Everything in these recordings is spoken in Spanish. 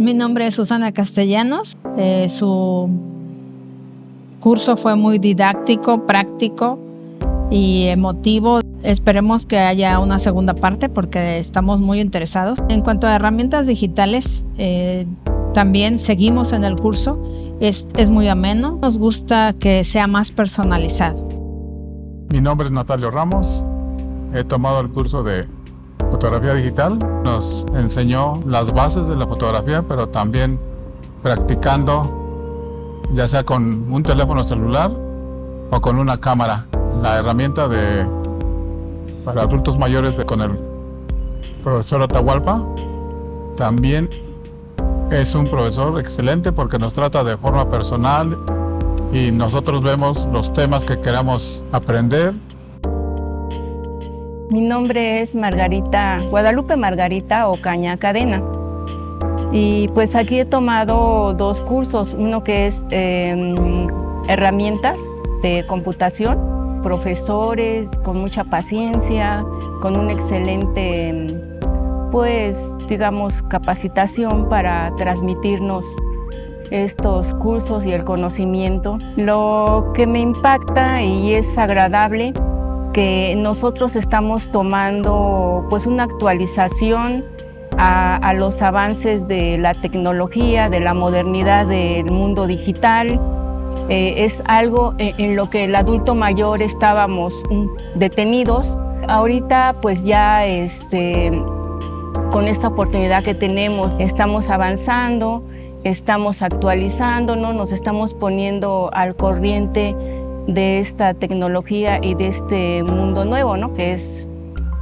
Mi nombre es Susana Castellanos. Eh, su curso fue muy didáctico, práctico y emotivo. Esperemos que haya una segunda parte porque estamos muy interesados. En cuanto a herramientas digitales, eh, también seguimos en el curso. Es, es muy ameno. Nos gusta que sea más personalizado. Mi nombre es Natalio Ramos. He tomado el curso de fotografía digital. Nos enseñó las bases de la fotografía, pero también practicando, ya sea con un teléfono celular o con una cámara. La herramienta de, para adultos mayores de, con el profesor Atahualpa también es un profesor excelente porque nos trata de forma personal y nosotros vemos los temas que queramos aprender mi nombre es Margarita, Guadalupe Margarita Ocaña Cadena. Y pues aquí he tomado dos cursos, uno que es em, herramientas de computación, profesores con mucha paciencia, con un excelente, pues digamos, capacitación para transmitirnos estos cursos y el conocimiento. Lo que me impacta y es agradable que nosotros estamos tomando pues una actualización a, los avances de la tecnología, de la modernidad del mundo digital. Eh, es algo en, lo que el adulto mayor estábamos detenidos. Ahorita pues ya este, con esta oportunidad que tenemos estamos avanzando, estamos actualizándonos, nos estamos poniendo al corriente de esta tecnología y de este mundo nuevo, ¿no? que es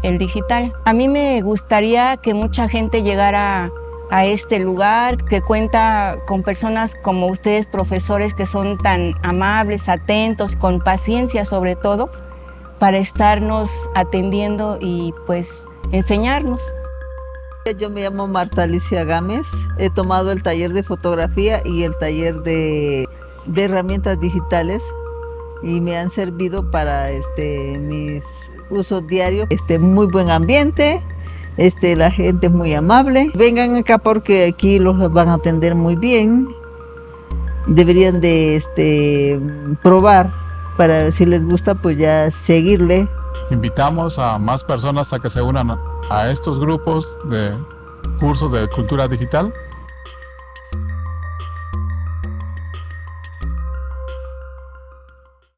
el digital. A mí me gustaría que mucha gente llegara a este lugar, que cuenta con personas como ustedes, profesores, que son tan amables, atentos, con paciencia sobre todo, para estarnos atendiendo y pues enseñarnos. Yo me llamo Marta Alicia Gámez, he tomado el taller de fotografía y el taller de, de herramientas digitales y me han servido para este, mis usos diarios. Este, muy buen ambiente, este, la gente es muy amable. Vengan acá porque aquí los van a atender muy bien. Deberían de este, probar para si les gusta pues ya seguirle. Invitamos a más personas a que se unan a estos grupos de cursos de cultura digital